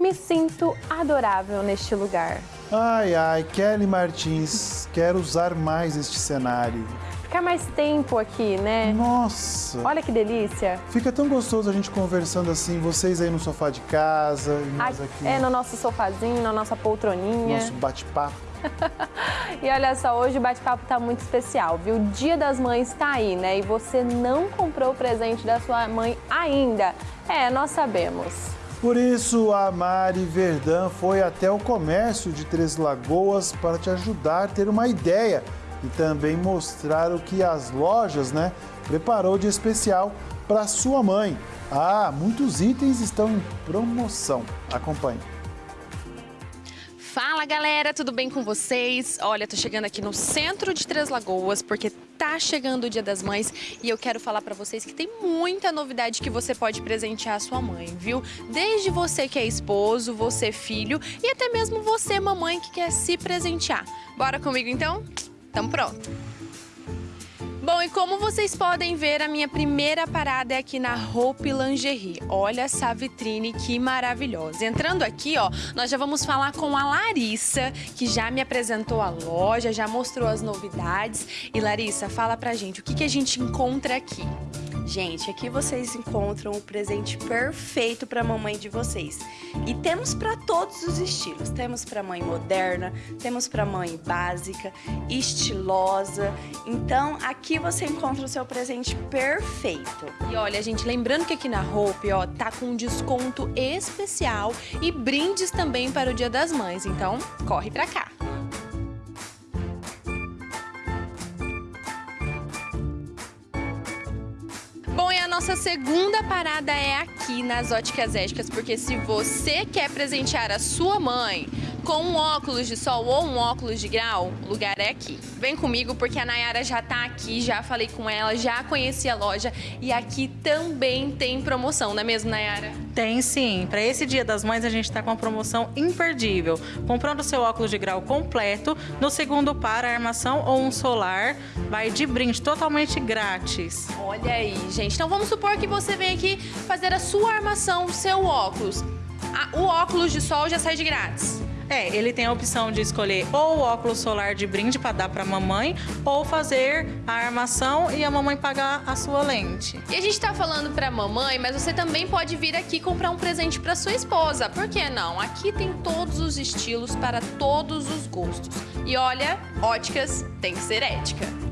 Me sinto adorável neste lugar. Ai, ai, Kelly Martins, quero usar mais este cenário. Ficar mais tempo aqui, né? Nossa! Olha que delícia. Fica tão gostoso a gente conversando assim, vocês aí no sofá de casa e nós aqui É, no nosso sofazinho, na nossa poltroninha. nosso bate-papo. E olha só, hoje o bate-papo tá muito especial, viu? O Dia das Mães tá aí, né? E você não comprou o presente da sua mãe ainda. É, nós sabemos. Por isso, a Mari Verdão foi até o comércio de Três Lagoas para te ajudar a ter uma ideia e também mostrar o que as lojas, né, preparou de especial para sua mãe. Ah, muitos itens estão em promoção. Acompanhe. Fala galera, tudo bem com vocês? Olha, tô chegando aqui no centro de Três Lagoas porque tá chegando o Dia das Mães e eu quero falar pra vocês que tem muita novidade que você pode presentear a sua mãe, viu? Desde você que é esposo, você filho e até mesmo você mamãe que quer se presentear. Bora comigo então? Tamo pronto. Bom, e como vocês podem ver, a minha primeira parada é aqui na Hope Lingerie. Olha essa vitrine que maravilhosa. Entrando aqui, ó, nós já vamos falar com a Larissa, que já me apresentou a loja, já mostrou as novidades. E Larissa, fala pra gente, o que, que a gente encontra aqui? Gente, aqui vocês encontram o presente perfeito para a mamãe de vocês. E temos para todos os estilos. Temos para mãe moderna, temos para mãe básica, estilosa. Então, aqui você encontra o seu presente perfeito. E olha, gente, lembrando que aqui na Hope, ó, tá com um desconto especial e brindes também para o Dia das Mães. Então, corre pra cá. Nossa segunda parada é aqui nas Óticas Éticas, porque se você quer presentear a sua mãe com um óculos de sol ou um óculos de grau, o lugar é aqui. Vem comigo porque a Nayara já tá aqui, já falei com ela, já conheci a loja e aqui também tem promoção, não é mesmo, Nayara? Tem sim. Para esse Dia das Mães a gente está com uma promoção imperdível. Comprando o seu óculos de grau completo, no segundo par, a armação ou um solar, vai de brinde totalmente grátis. Olha aí, gente. Então vamos supor que você vem aqui fazer a sua armação, o seu óculos. O óculos de sol já sai de grátis. É, ele tem a opção de escolher ou o óculos solar de brinde para dar para a mamãe, ou fazer a armação e a mamãe pagar a sua lente. E a gente tá falando pra mamãe, mas você também pode vir aqui comprar um presente pra sua esposa. Por que não? Aqui tem todos os estilos para todos os gostos. E olha, óticas tem que ser ética.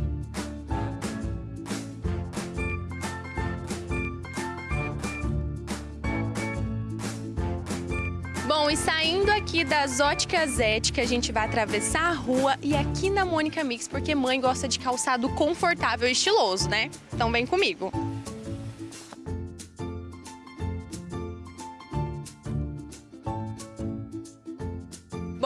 Bom, e saindo aqui das óticas éticas, a gente vai atravessar a rua e aqui na Mônica Mix, porque mãe gosta de calçado confortável e estiloso, né? Então vem comigo.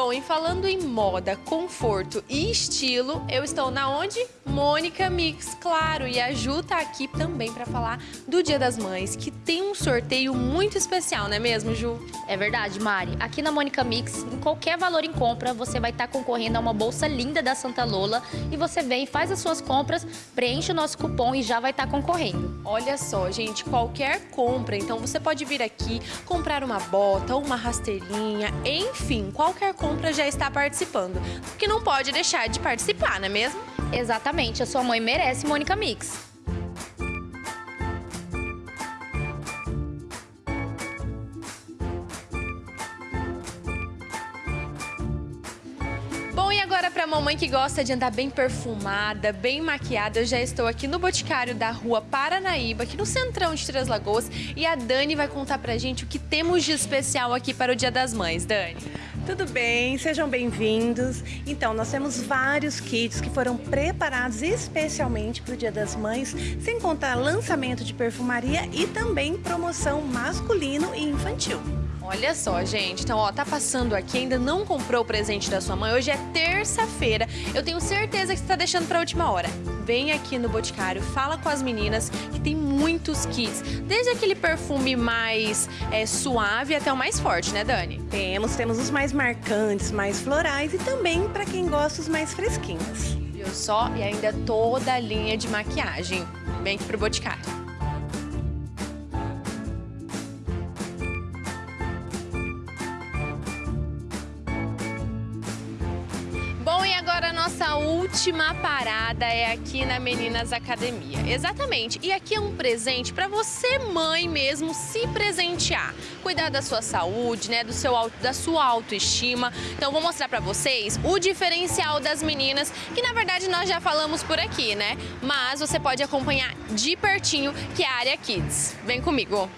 Bom, e falando em moda, conforto e estilo, eu estou na onde? Mônica Mix, claro, e a Ju tá aqui também para falar do Dia das Mães, que tem um sorteio muito especial, não é mesmo, Ju? É verdade, Mari. Aqui na Mônica Mix, em qualquer valor em compra, você vai estar concorrendo a uma bolsa linda da Santa Lola e você vem, faz as suas compras, preenche o nosso cupom e já vai estar concorrendo. Olha só, gente, qualquer compra, então você pode vir aqui comprar uma bota ou uma rasteirinha, enfim, qualquer compra já está participando, porque não pode deixar de participar, não é mesmo? Exatamente, a sua mãe merece Mônica Mix. E agora para a mamãe que gosta de andar bem perfumada, bem maquiada, eu já estou aqui no Boticário da Rua Paranaíba, aqui no centrão de Três Lagoas, e a Dani vai contar pra gente o que temos de especial aqui para o Dia das Mães. Dani. Tudo bem? Sejam bem-vindos. Então, nós temos vários kits que foram preparados especialmente para o Dia das Mães, sem contar lançamento de perfumaria e também promoção masculino e infantil. Olha só, gente. Então, ó, tá passando aqui, ainda não comprou o presente da sua mãe. Hoje é terça-feira. Eu tenho certeza que você tá deixando pra última hora. Vem aqui no Boticário, fala com as meninas que tem muitos kits. Desde aquele perfume mais é, suave até o mais forte, né, Dani? Temos, temos os mais marcantes, mais florais e também para quem gosta os mais fresquinhos. Viu só? E ainda toda a linha de maquiagem. Vem aqui pro Boticário. Nossa última parada é aqui na Meninas Academia. Exatamente. E aqui é um presente para você, mãe mesmo, se presentear. Cuidar da sua saúde, né, do seu da sua autoestima. Então vou mostrar para vocês o diferencial das meninas, que na verdade nós já falamos por aqui, né? Mas você pode acompanhar de pertinho, que é a área Kids. Vem comigo.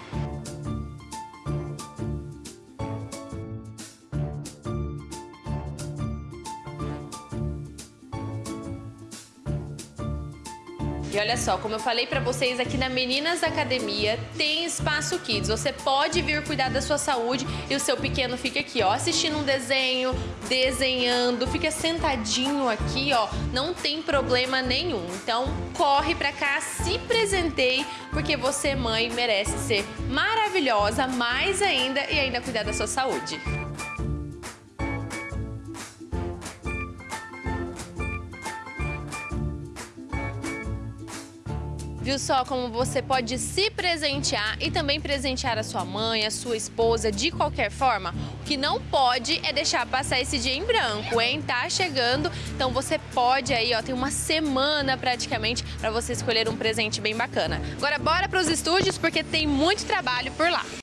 E olha só, como eu falei para vocês aqui na Meninas Academia, tem espaço kids. Você pode vir cuidar da sua saúde e o seu pequeno fica aqui, ó, assistindo um desenho, desenhando, fica sentadinho aqui, ó, não tem problema nenhum. Então, corre para cá, se presenteie, porque você, mãe, merece ser maravilhosa, mais ainda e ainda cuidar da sua saúde. Viu só como você pode se presentear e também presentear a sua mãe, a sua esposa, de qualquer forma? O que não pode é deixar passar esse dia em branco, hein? Tá chegando, então você pode aí, ó, tem uma semana praticamente para você escolher um presente bem bacana. Agora bora para os estúdios porque tem muito trabalho por lá.